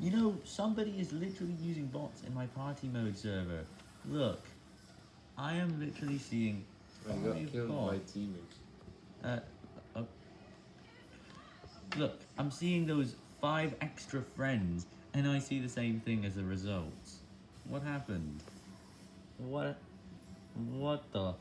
You know, somebody is literally using bots in my party mode server. Look, I am literally seeing I got killed by teammates. Uh, uh, look, I'm seeing those five extra friends, and I see the same thing as a result. What happened? What? What the?